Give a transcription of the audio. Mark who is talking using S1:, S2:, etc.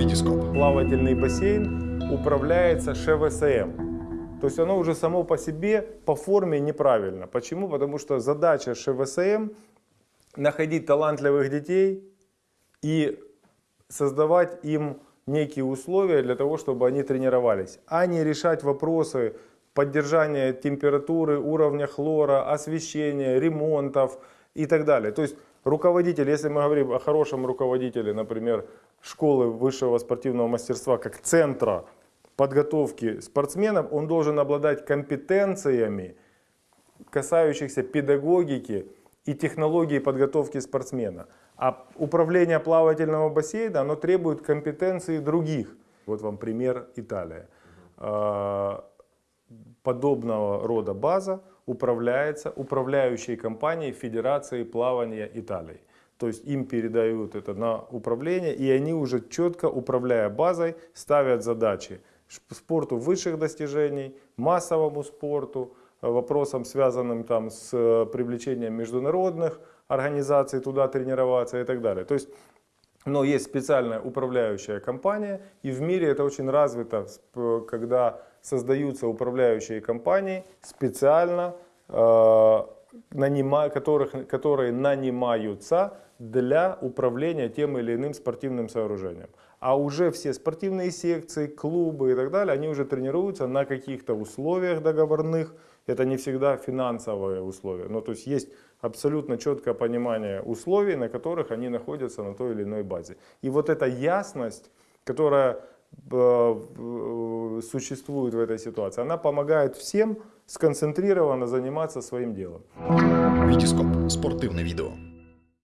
S1: Витископ.
S2: Плавательный бассейн управляется ШВСМ. То есть оно уже само по себе по форме неправильно. Почему? Потому что задача ШВСМ находить талантливых детей и создавать им некие условия для того, чтобы они тренировались, а не решать вопросы поддержания температуры, уровня хлора, освещения, ремонтов и так далее. То есть руководитель, если мы говорим о хорошем руководителе, например, школы высшего спортивного мастерства как центра подготовки спортсменов, он должен обладать компетенциями, касающихся педагогики и технологии подготовки спортсмена. А управление плавательного бассейна, оно требует компетенции других. Вот вам пример Италия. Подобного рода база управляется управляющей компанией Федерации плавания Италии. То есть им передают это на управление, и они уже четко, управляя базой, ставят задачи спорту высших достижений, массовому спорту, вопросам, связанным там с э, привлечением международных организаций туда тренироваться и так далее. То есть, но есть специальная управляющая компания, и в мире это очень развито, когда создаются управляющие компании специально, э, нанима, которых, которые нанимаются для управления тем или иным спортивным сооружением. А уже все спортивные секции, клубы и так далее, они уже тренируются на каких-то условиях договорных. Это не всегда финансовые условия. Но то есть есть абсолютно четкое понимание условий, на которых они находятся на той или иной базе. И вот эта ясность, которая э, э, существует в этой ситуации, она помогает всем сконцентрированно заниматься своим делом.
S1: Витископ. Спортивне відео.